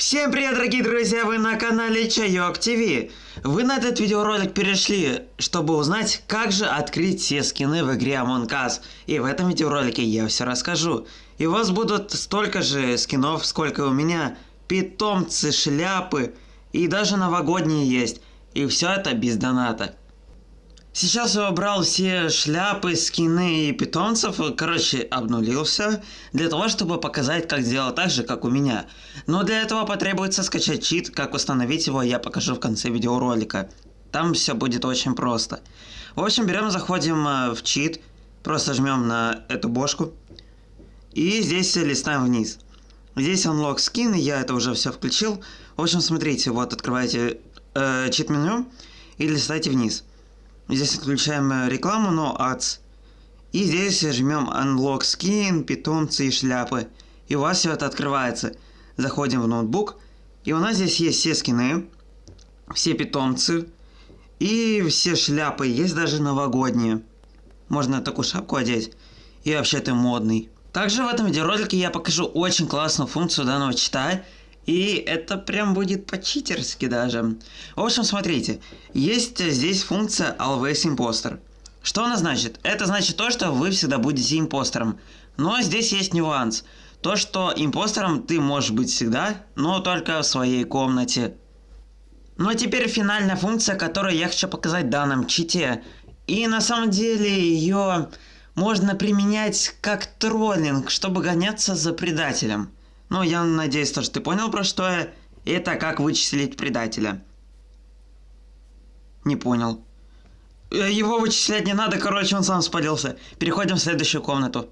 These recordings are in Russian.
Всем привет, дорогие друзья! Вы на канале Чайок ТВ. Вы на этот видеоролик перешли, чтобы узнать, как же открыть все скины в игре Among Us. И в этом видеоролике я все расскажу. И у вас будут столько же скинов, сколько у меня. Питомцы, шляпы и даже новогодние есть. И все это без доната. Сейчас я убрал все шляпы, скины и питомцев, короче, обнулился, для того, чтобы показать, как сделать так же, как у меня. Но для этого потребуется скачать чит, как установить его, я покажу в конце видеоролика. Там все будет очень просто. В общем, берем, заходим э, в чит, просто жмем на эту бошку, и здесь листаем вниз. Здесь Unlock Skin, я это уже все включил. В общем, смотрите, вот открываете э, чит-меню и листайте вниз. Здесь отключаем э, рекламу, но ads. И здесь жмем Unlock Skin, питомцы и шляпы. И у вас все это открывается. Заходим в ноутбук. И у нас здесь есть все скины, все питомцы и все шляпы. Есть даже новогодние. Можно такую шапку одеть. И вообще ты модный. Также в этом видеоролике я покажу очень классную функцию данного чита. И это прям будет по-читерски даже. В общем, смотрите, есть здесь функция Always Imposter. Что она значит? Это значит то, что вы всегда будете импостером. Но здесь есть нюанс. То, что импостером ты можешь быть всегда, но только в своей комнате. Ну а теперь финальная функция, которую я хочу показать в данном чите. И на самом деле ее можно применять как троллинг, чтобы гоняться за предателем. Ну, я надеюсь, то, что ты понял, про что я. Это как вычислить предателя. Не понял. Э, его вычислять не надо, короче, он сам спалился. Переходим в следующую комнату.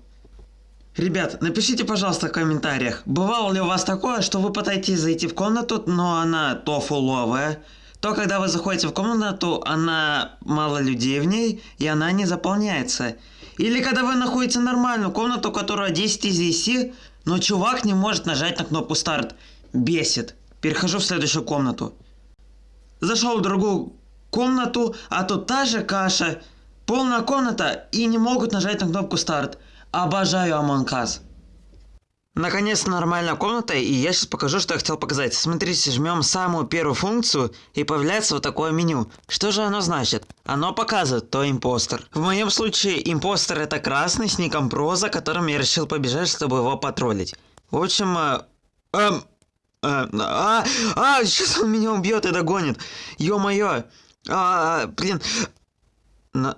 Ребят, напишите, пожалуйста, в комментариях, бывало ли у вас такое, что вы пытаетесь зайти в комнату, но она то фуловая, то когда вы заходите в комнату, она мало людей в ней, и она не заполняется. Или когда вы находите нормальную комнату, которая 10 из 10, но чувак не может нажать на кнопку старт. Бесит. Перехожу в следующую комнату. Зашел в другую комнату, а тут та же каша. Полная комната и не могут нажать на кнопку старт. Обожаю Among Us. Наконец-то нормальная комната, и я сейчас покажу, что я хотел показать. Смотрите, жмем самую первую функцию, и появляется вот такое меню. Что же оно значит? Оно показывает, кто импостер. В моем случае, импостер это красный с ником Проза, которым я решил побежать, чтобы его потроллить. В общем, э, эм, э, а, а, сейчас он меня убьет и догонит. Ё-моё. А, блин. На...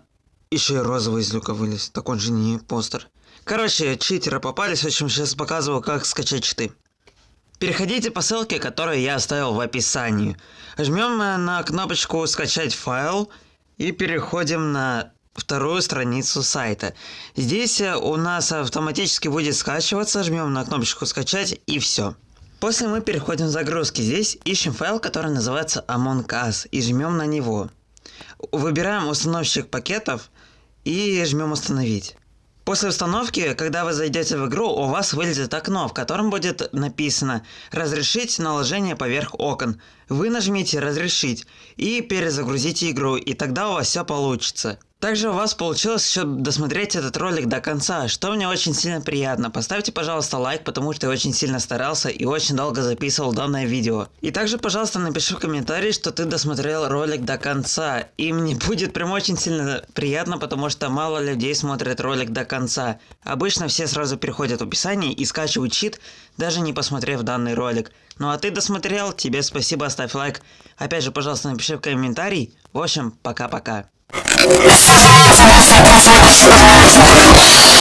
Еще и розовый из люка вылез. Так он же не импостер. Короче, читеры попались, в общем, сейчас показываю, как скачать читы. Переходите по ссылке, которую я оставил в описании. Жмем на кнопочку «Скачать файл» и переходим на вторую страницу сайта. Здесь э, у нас автоматически будет скачиваться, жмем на кнопочку «Скачать» и все. После мы переходим в загрузки. Здесь ищем файл, который называется Among Us и жмем на него. Выбираем установщик пакетов и жмем «Установить». После установки, когда вы зайдете в игру, у вас вылезет окно, в котором будет написано «Разрешить наложение поверх окон». Вы нажмите «Разрешить» и перезагрузите игру, и тогда у вас все получится. Также у вас получилось еще досмотреть этот ролик до конца, что мне очень сильно приятно. Поставьте, пожалуйста, лайк, потому что я очень сильно старался и очень долго записывал данное видео. И также, пожалуйста, напиши в комментарии, что ты досмотрел ролик до конца. И мне будет прям очень сильно приятно, потому что мало людей смотрят ролик до конца. Обычно все сразу переходят в описание и скачивают чит, даже не посмотрев данный ролик. Ну а ты досмотрел, тебе спасибо, ставь лайк. Опять же, пожалуйста, напиши в комментарий. В общем, пока-пока. Let's go.